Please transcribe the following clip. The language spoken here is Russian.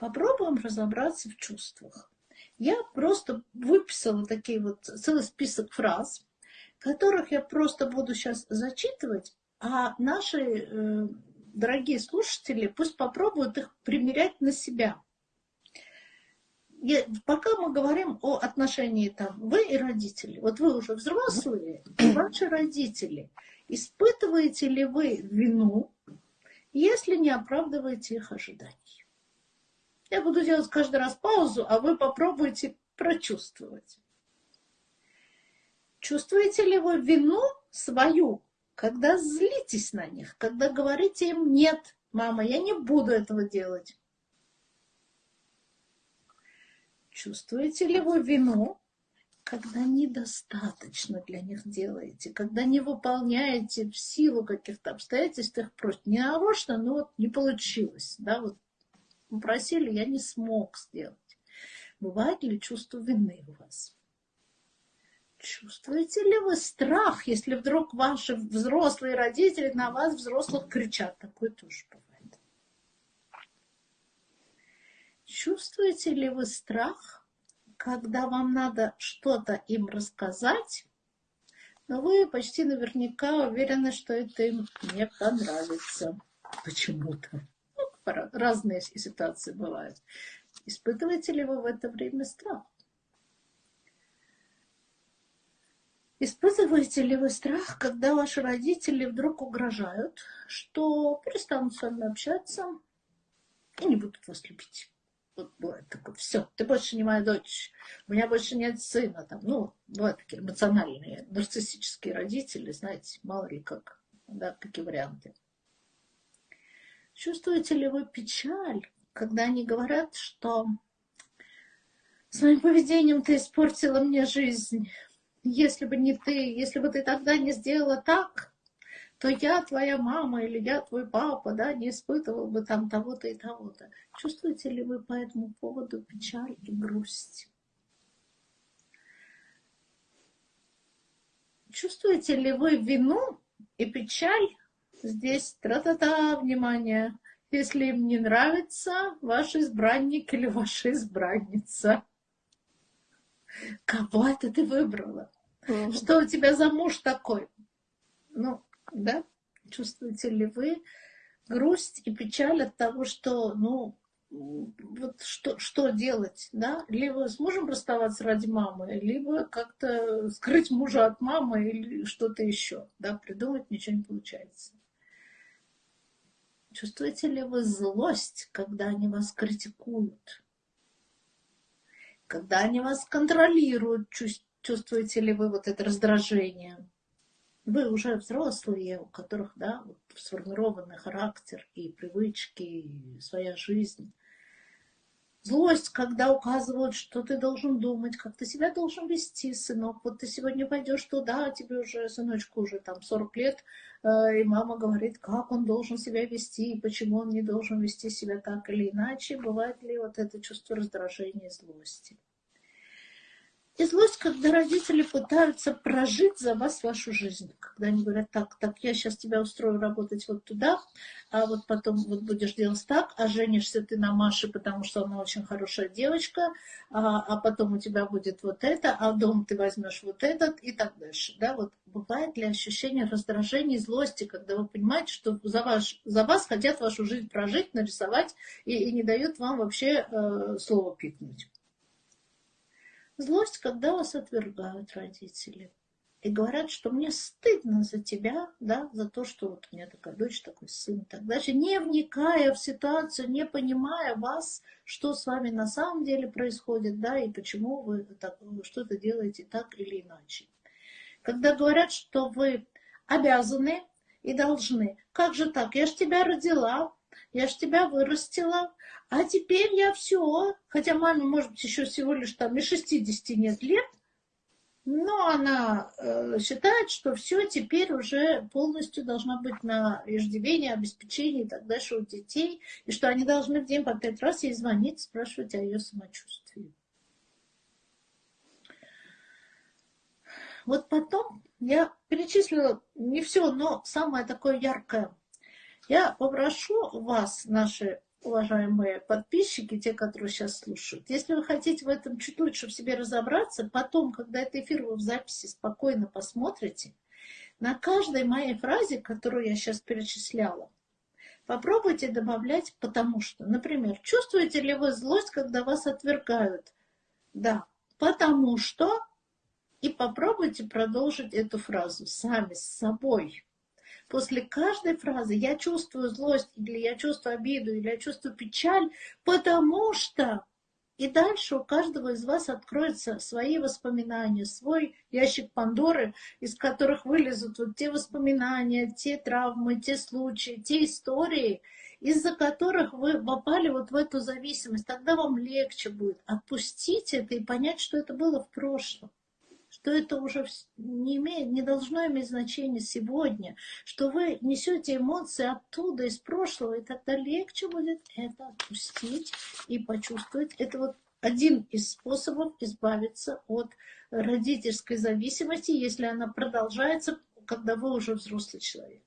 Попробуем разобраться в чувствах. Я просто выписала такие вот целый список фраз, которых я просто буду сейчас зачитывать, а наши э, дорогие слушатели пусть попробуют их примерять на себя. Я, пока мы говорим о отношении там вы и родители, вот вы уже взрослые, и ваши родители, испытываете ли вы вину, если не оправдываете их ожиданий? Я буду делать каждый раз паузу, а вы попробуйте прочувствовать. Чувствуете ли вы вину свою, когда злитесь на них, когда говорите им «нет, мама, я не буду этого делать»? Чувствуете ли вы вину, когда недостаточно для них делаете, когда не выполняете в силу каких-то обстоятельств их просьб? Не нарочно, но вот не получилось. Да, вот попросили, я не смог сделать. Бывает ли чувство вины у вас? Чувствуете ли вы страх, если вдруг ваши взрослые родители на вас, взрослых, кричат? Такое тоже бывает. Чувствуете ли вы страх, когда вам надо что-то им рассказать, но вы почти наверняка уверены, что это им не понравится почему-то? Разные ситуации бывают. Испытываете ли вы в это время страх? Испытываете ли вы страх, когда ваши родители вдруг угрожают, что перестанут с вами общаться и не будут вас любить? Вот бывает такое, все, ты больше не моя дочь, у меня больше нет сына. Там, ну, бывают такие эмоциональные, нарциссические родители, знаете, мало ли как, да, какие варианты. Чувствуете ли вы печаль, когда они говорят, что своим поведением ты испортила мне жизнь? Если бы не ты, если бы ты тогда не сделала так, то я твоя мама или я твой папа, да, не испытывал бы там того-то и того-то. Чувствуете ли вы по этому поводу печаль и грусть? Чувствуете ли вы вину и печаль Здесь тра-та-та, внимание. Если им не нравится ваш избранник или ваша избранница. Кого это ты выбрала? Mm-hmm. Что у тебя за муж такой? Ну, да, чувствуете ли вы грусть и печаль от того, что, ну, вот что, что делать, да? Либо с мужем расставаться ради мамы, либо как-то скрыть мужа от мамы или что-то еще, да, придумать ничего не получается. Чувствуете ли вы злость, когда они вас критикуют? Когда они вас контролируют, чувствуете ли вы вот это раздражение? Вы уже взрослые, у которых да, вот, сформированный характер и привычки, и своя жизнь. Злость, когда указывают, что ты должен думать, как ты себя должен вести, сынок. Вот ты сегодня пойдешь туда, а тебе уже, сыночку, уже там 40 лет, э, и мама говорит, как он должен себя вести, и почему он не должен вести себя так или иначе. Бывает ли вот это чувство раздражения и злости? И злость, когда родители пытаются прожить за вас вашу жизнь. Когда они говорят, так, так, я сейчас тебя устрою работать вот туда, а вот потом вот будешь делать так, а женишься ты на Маше, потому что она очень хорошая девочка, а, а потом у тебя будет вот это, а дом ты возьмешь вот этот и так дальше. Да, вот бывает ли ощущение раздражения и злости, когда вы понимаете, что за, ваш, за вас хотят вашу жизнь прожить, нарисовать и, и не дают вам вообще э, слово пикнуть. Злость, когда вас отвергают родители. И говорят, что мне стыдно за тебя, да, за то, что вот у меня такая дочь, такой сын, так дальше, не вникая в ситуацию, не понимая вас, что с вами на самом деле происходит, да, и почему вы что-то делаете так или иначе. Когда говорят, что вы обязаны и должны, как же так, я ж тебя родила, я ж тебя вырастила, а теперь я все, хотя маме, может быть, еще всего лишь там и 60 нет лет, но она э, считает, что все теперь уже полностью должна быть на иждивении, обеспечении и так дальше у детей, и что они должны в день по пять раз ей звонить, спрашивать о ее самочувствии. Вот потом я перечислила не все, но самое такое яркое. Я попрошу вас, наши уважаемые подписчики, те, которые сейчас слушают, если вы хотите в этом чуть лучше в себе разобраться, потом, когда этот эфир вы в записи спокойно посмотрите, на каждой моей фразе, которую я сейчас перечисляла, попробуйте добавлять «потому что». Например, чувствуете ли вы злость, когда вас отвергают? Да, потому что... И попробуйте продолжить эту фразу сами, с собой. После каждой фразы я чувствую злость, или я чувствую обиду, или я чувствую печаль, потому что... И дальше у каждого из вас откроются свои воспоминания, свой ящик Пандоры, из которых вылезут вот те воспоминания, те травмы, те случаи, те истории, из-за которых вы попали вот в эту зависимость. Тогда вам легче будет отпустить это и понять, что это было в прошлом что это уже не, имеет, не должно иметь значения сегодня, что вы несете эмоции оттуда, из прошлого, и тогда легче будет это отпустить и почувствовать. Это вот один из способов избавиться от родительской зависимости, если она продолжается, когда вы уже взрослый человек.